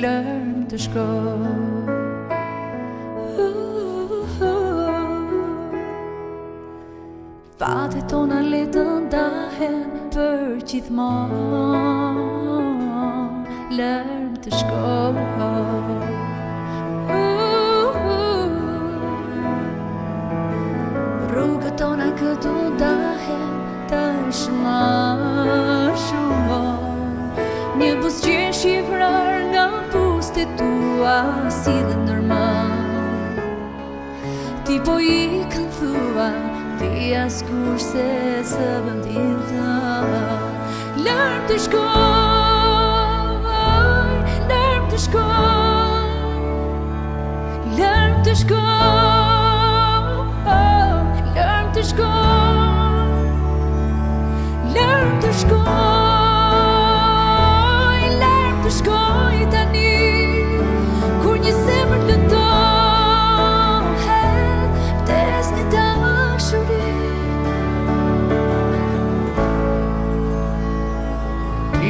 lërm të shkoj Fate tona le të ndahen për gjithmonë Lërm të shkoj thua si dhe nërman Ti po i kanë thua, ti as se së bëndin tha Lërëm të shkoj, lërëm të shkoj Lërëm të shkoj, lërëm të shkoj Lërëm të shkoj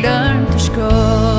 learn to scroll.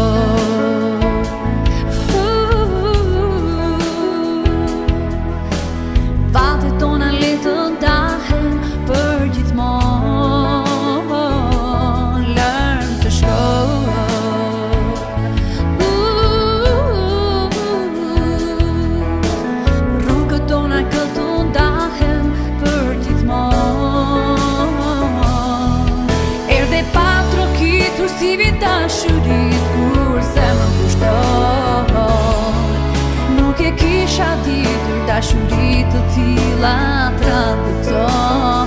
Kësivit të shurit kur se më kushton Nuk e kisha ditur të shurit të tila të ratë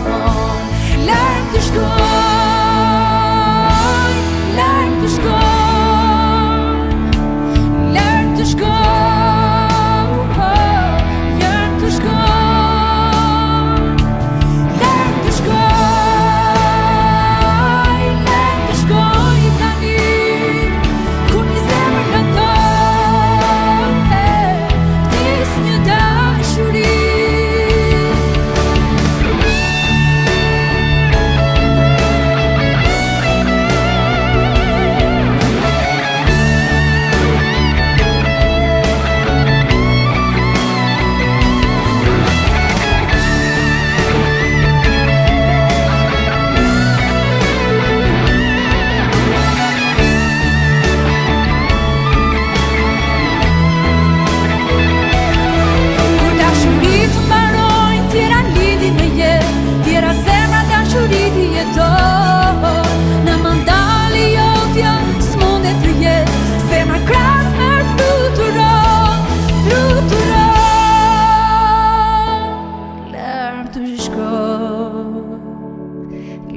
Lëmë të shkohë,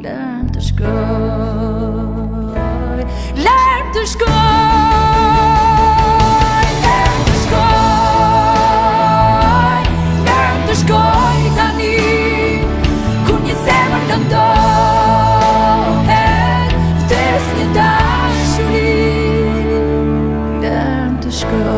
lëmë të shkohë Lëmë të shkohë, lëmë të shkohë Lëmë të shkohë i tani Kër të ndohën Fëtës një të shkohë